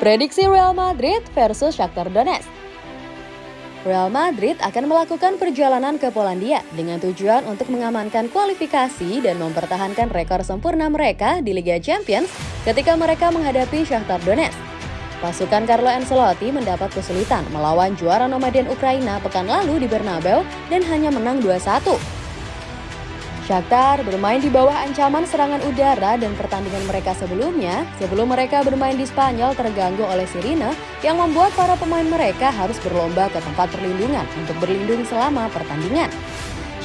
Prediksi Real Madrid versus Shakhtar Donetsk Real Madrid akan melakukan perjalanan ke Polandia dengan tujuan untuk mengamankan kualifikasi dan mempertahankan rekor sempurna mereka di Liga Champions ketika mereka menghadapi Shakhtar Donetsk. Pasukan Carlo Ancelotti mendapat kesulitan melawan juara nomaden Ukraina pekan lalu di Bernabeu dan hanya menang 2-1. Shakhtar bermain di bawah ancaman serangan udara dan pertandingan mereka sebelumnya, sebelum mereka bermain di Spanyol terganggu oleh sirine yang membuat para pemain mereka harus berlomba ke tempat perlindungan untuk berlindung selama pertandingan.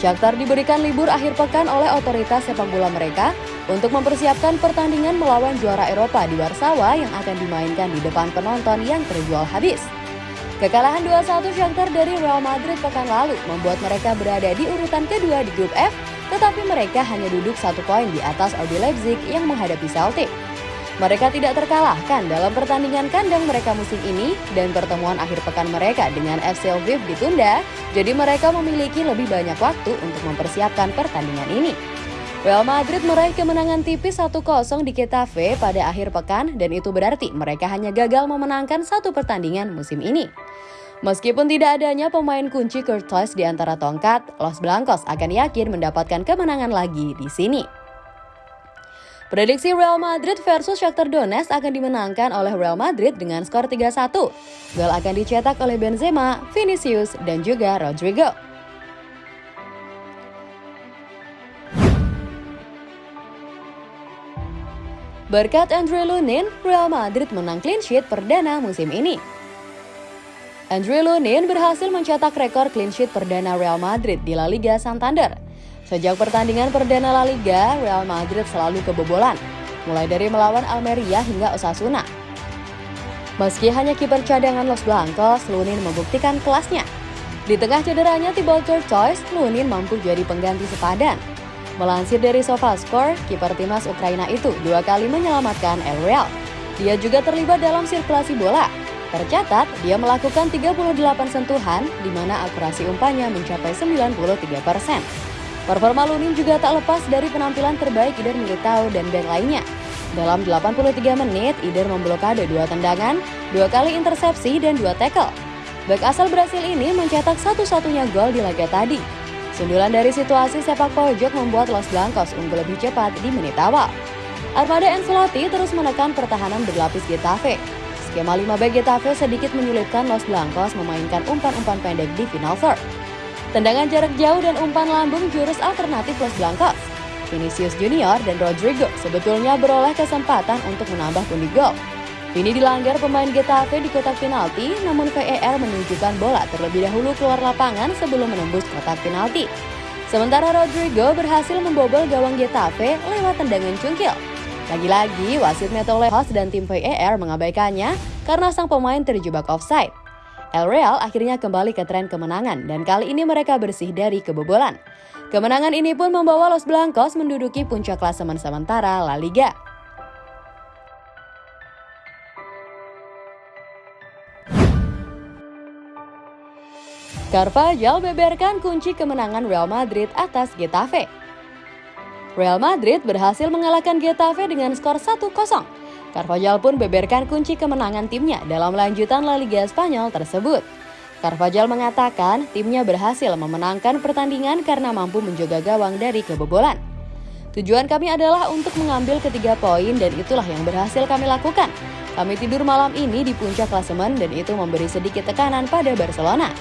Shakhtar diberikan libur akhir pekan oleh otoritas sepak bola mereka untuk mempersiapkan pertandingan melawan juara Eropa di Warsawa yang akan dimainkan di depan penonton yang terjual habis. Kekalahan 2-1 Shakhtar dari Real Madrid pekan lalu membuat mereka berada di urutan kedua di grup F tetapi mereka hanya duduk satu poin di atas RB Leipzig yang menghadapi Celtic. Mereka tidak terkalahkan dalam pertandingan kandang mereka musim ini dan pertemuan akhir pekan mereka dengan FC Lviv ditunda, jadi mereka memiliki lebih banyak waktu untuk mempersiapkan pertandingan ini. Real Madrid meraih kemenangan tipis 1-0 di Getafe pada akhir pekan dan itu berarti mereka hanya gagal memenangkan satu pertandingan musim ini. Meskipun tidak adanya pemain kunci Courtois di antara tongkat, Los Blancos akan yakin mendapatkan kemenangan lagi di sini. Prediksi Real Madrid versus Shakhtar Donetsk akan dimenangkan oleh Real Madrid dengan skor 3-1. Gol akan dicetak oleh Benzema, Vinicius, dan juga Rodrigo. Berkat Andre Lunin, Real Madrid menang clean sheet perdana musim ini. Andre Lunin berhasil mencetak rekor clean sheet perdana Real Madrid di La Liga Santander. Sejak pertandingan perdana La Liga, Real Madrid selalu kebobolan, mulai dari melawan Almeria hingga Osasuna. Meski hanya kiper cadangan Los Blancos, Lunin membuktikan kelasnya. Di tengah cederanya Thibaut Courtois, Lunin mampu jadi pengganti sepadan. Melansir dari SofaScore, kiper timnas Ukraina itu dua kali menyelamatkan El Real. Dia juga terlibat dalam sirkulasi bola, Tercatat, dia melakukan 38 sentuhan, di mana akurasi umpannya mencapai 93 persen. Performa Lunin juga tak lepas dari penampilan terbaik Ider Militao dan band lainnya. Dalam 83 menit, Ider memblokade dua tendangan, dua kali intersepsi, dan dua tackle. Bek asal Brasil ini mencetak satu-satunya gol di laga tadi. Sundulan dari situasi sepak pojok membuat Los Blancos unggul lebih cepat di menit awal. Armada Ancelotti terus menekan pertahanan berlapis Getafe, Skema 5 back Getafe sedikit menyulitkan Los Blancos memainkan umpan-umpan pendek di final third. Tendangan jarak jauh dan umpan lambung jurus alternatif Los Blancos. Vinicius Junior dan Rodrigo sebetulnya beroleh kesempatan untuk menambah pundi gol. Ini dilanggar pemain Getafe di kotak penalti, namun VAR menunjukkan bola terlebih dahulu keluar lapangan sebelum menembus kotak penalti. Sementara Rodrigo berhasil membobol gawang Getafe lewat tendangan cungkil. Lagi-lagi, wasit Meto Lehos dan tim VAR mengabaikannya karena sang pemain terjebak offside. El Real akhirnya kembali ke tren kemenangan dan kali ini mereka bersih dari kebobolan. Kemenangan ini pun membawa Los Blancos menduduki puncak klasemen sementara La Liga. Carvajal beberkan kunci kemenangan Real Madrid atas Getafe. Real Madrid berhasil mengalahkan Getafe dengan skor 1-0. Carvajal pun beberkan kunci kemenangan timnya dalam lanjutan La Liga Spanyol tersebut. Carvajal mengatakan timnya berhasil memenangkan pertandingan karena mampu menjaga gawang dari kebobolan. Tujuan kami adalah untuk mengambil ketiga poin dan itulah yang berhasil kami lakukan. Kami tidur malam ini di puncak klasemen dan itu memberi sedikit tekanan pada Barcelona.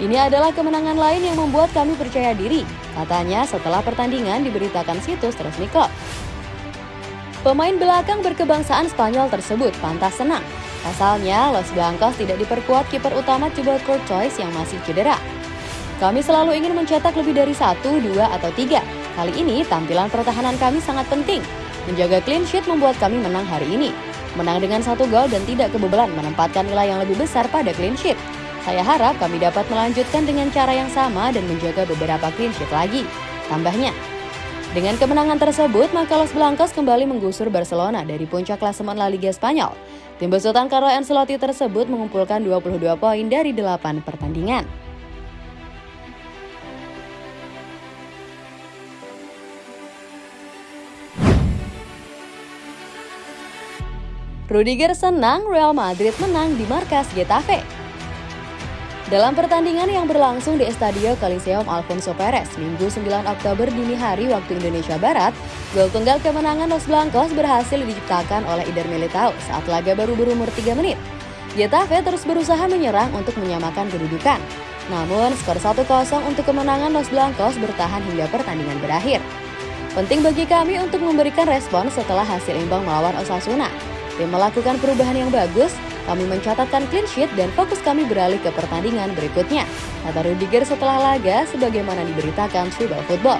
Ini adalah kemenangan lain yang membuat kami percaya diri. Katanya setelah pertandingan diberitakan situs resmi klub. Pemain belakang berkebangsaan Spanyol tersebut pantas senang. Asalnya, Los Blancos tidak diperkuat kiper utama Thibaut Courtois yang masih cedera. Kami selalu ingin mencetak lebih dari satu, dua, atau tiga. Kali ini, tampilan pertahanan kami sangat penting. Menjaga clean sheet membuat kami menang hari ini. Menang dengan satu gol dan tidak kebobolan menempatkan nilai yang lebih besar pada clean sheet. Saya harap kami dapat melanjutkan dengan cara yang sama dan menjaga beberapa clean sheet lagi. Tambahnya, dengan kemenangan tersebut, maka Los Blancos kembali menggusur Barcelona dari puncak klasemen La Liga Spanyol. Tim besutan Carlo Ancelotti tersebut mengumpulkan 22 poin dari 8 pertandingan. Rudiger senang Real Madrid menang di markas Getafe. Dalam pertandingan yang berlangsung di Estadio Coliseum Alfonso Perez, Minggu 9 Oktober dini hari waktu Indonesia Barat, gol tunggal kemenangan Los Blancos berhasil diciptakan oleh Ider Militao saat laga baru berumur 3 menit. Getafe terus berusaha menyerang untuk menyamakan kedudukan. Namun, skor 1-0 untuk kemenangan Los Blancos bertahan hingga pertandingan berakhir. Penting bagi kami untuk memberikan respon setelah hasil imbang melawan Osasuna. Tim melakukan perubahan yang bagus, kami mencatatkan clean sheet dan fokus kami beralih ke pertandingan berikutnya. Kata Rudiger setelah laga sebagaimana diberitakan Tribal Football.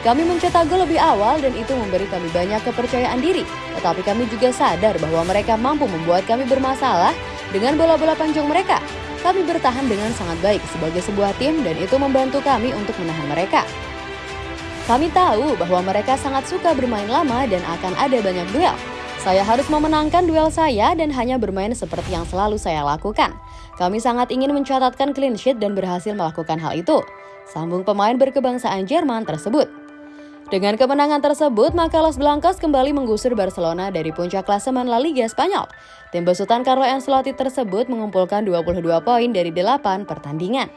Kami mencetak gol lebih awal dan itu memberi kami banyak kepercayaan diri. Tetapi kami juga sadar bahwa mereka mampu membuat kami bermasalah dengan bola-bola panjang mereka. Kami bertahan dengan sangat baik sebagai sebuah tim dan itu membantu kami untuk menahan mereka. Kami tahu bahwa mereka sangat suka bermain lama dan akan ada banyak duel. Saya harus memenangkan duel saya dan hanya bermain seperti yang selalu saya lakukan. Kami sangat ingin mencatatkan clean sheet dan berhasil melakukan hal itu. Sambung pemain berkebangsaan Jerman tersebut. Dengan kemenangan tersebut, maka Los Blancos kembali menggusur Barcelona dari puncak klasemen La Liga Spanyol. Tim besutan Carlo Ancelotti tersebut mengumpulkan 22 poin dari 8 pertandingan.